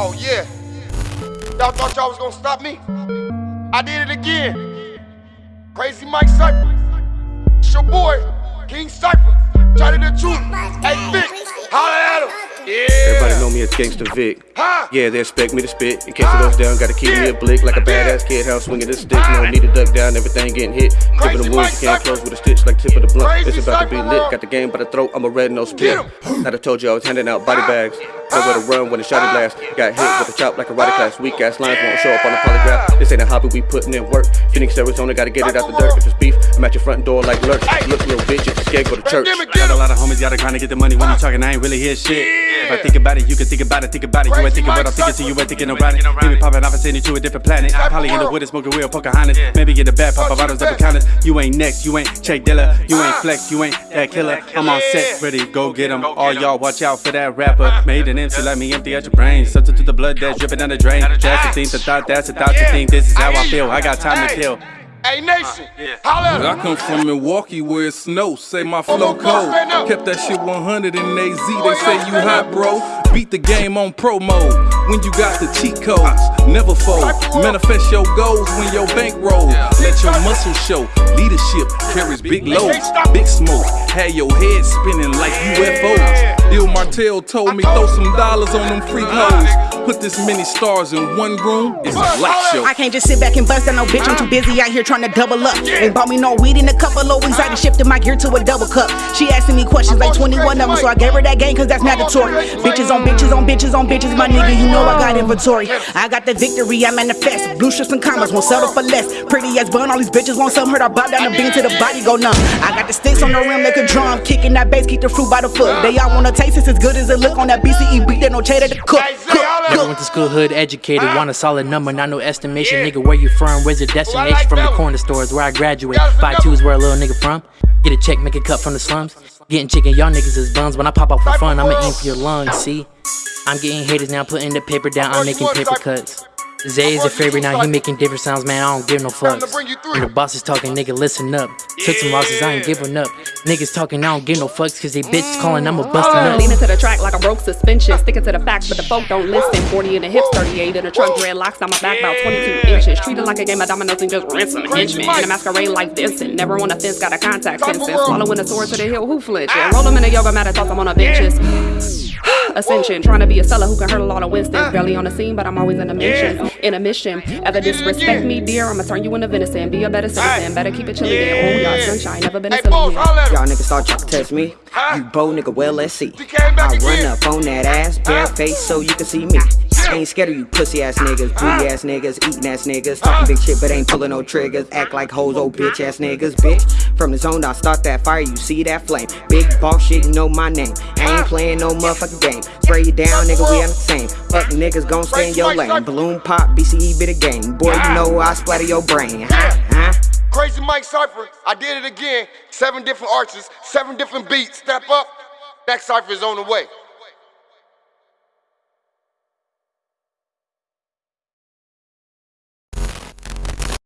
Oh yeah. Y'all thought y'all was gonna stop me? I did it again. Crazy Mike Cypher. It's your boy, King Cypher. Charlie the truth. Hey Vic, holla at him. Yeah. Everybody know me as Gangsta Vic. Huh? Yeah, they expect me to spit. In case it goes down, gotta keep me a blick like a badass kid. How I'm swinging this stick. No need to duck down, everything getting hit. Tipping the wounds, you can't close with a stitch like tip of the blunt. It's about to be lit. Got the game by the throat, I'm a red nose spit. I'd have told you I was handing out body bags. Nowhere to run when the shotty blast. Got hit with a chop like a rider class. Weak ass lines won't show up on the polygraph. This ain't a hobby, we putting in work. Phoenix, Arizona, gotta get it out the dirt. If it's beef, I'm at your front door like lurch. Look, little bitch, if you scared, go to church. Got a lot of homies, gotta grind to get the money. When you talking, I ain't really hear shit. If I think about it, you can think about it, think about it. You ain't thinking what I'm thinking, so you ain't thinking about it. Maybe popping off and sending you to a different planet. Probably in the with it, smoking real Pocahontas. Maybe get the bad pop bottles up counters. You ain't next, you ain't Check Dilla, you ain't flex, you ain't that killer. I'm on set, ready, go get get 'em. All y'all watch out for that rapper. Made an MC, let me empty out your brain. Subject to the blood that's dripping down the drain. That's the thing, the thought, that's the thought to think. This is how I feel. I got time to kill. Hey Nation, uh, holla at I come from Milwaukee where it snows, say my flow cold. Kept that shit 100 in AZ, they say you hot, bro. Beat the game on pro mode when you got the cheat codes. Never fold, manifest your goals when your bank rolls. Let your muscles show. Leadership carries big loads, big smoke. Had your head spinning like UFOs. Il Martell told me throw some dollars on them freak hoes. Put this many stars in one room, it's a light show. I can't just sit back and bust down no bitch. I'm too busy out here trying to double up. Ain't bought me no weed in a couple of weeks. I done shifted my gear to a double cup. She asking me questions like 21 of them, so I gave her that game cause that's mandatory. Bitches on bitches on bitches on bitches, my nigga, you know I got inventory. I got the victory, I manifest. Blue shirts and commas won't settle for less. Pretty ass bun, all these bitches want some hurt. I bow down the bean till the body go numb. I got the sticks on the rim, make a drum. Kicking that bass, keep the fruit by the foot. They all wanna taste it's as good as it look on that BCE beat. They no cheddar to cook. cook, Never Never cook. went to school, hood educated, want a solid number, not no estimation. Nigga, where you from? Where's your destination? From the corner stores where I graduate. Five two is where a little nigga from. Get a check, make a cut from the slums. Getting chicken, y'all niggas is bums. When I pop out for fun, I'ma aim for your lungs. See, I'm getting haters now, putting the paper down. I'm making paper cuts. Zay is a favorite now, he making different sounds, man. I don't give no fucks. When the boss is talking, nigga, listen up. Took some losses, I ain't giving up. Niggas talking, I don't give no fucks, cause they bitches calling, I'ma bust a Leaning nut. to the track like a broke suspension. Sticking to the facts, but the folk don't listen. 40 in the hips, 38 in the trunk. Dreadlocks on my back, about 22 inches. Treated like a game of dominoes and just rinse some henchmen. In a masquerade like this, and Never on a fence, got a contact sensing. Swallowing a sword to the hill, who flinches? Roll Roll 'em in a yoga mat, I toss 'em on the benches. Ascension, trying to be a seller who can hurt a lot of Winston. Uh. Barely on the scene, but I'm always in a mission. In a mission. Ever disrespect me, dear, I'ma turn you into venison. Be a better citizen. Better keep it chilly there. Oh, y'all sunshine. Never been a Hey silly boss, here. holla at him. Y'all niggas start trying to test me. You bold nigga, well, let's see. He came back I run again. up on that ass, bare face, so you can see me. Ain't scared of you pussy ass niggas, booty ass niggas, eating ass niggas, talking big shit but ain't pulling no triggers, act like hoes, old bitch ass niggas, bitch. From the zone, I start that fire, you see that flame. Big boss shit, you know my name. I ain't playing no motherfucking game. Spray you down, nigga, we on the same. Fuck niggas, gon' stay in your lane. Balloon pop, BCE bit of game. Boy, you know I splatter your brain. Huh? Huh? Crazy Mike Cypher, I did it again. Seven different arches, seven different beats. Step up. Next Cypher is on the way.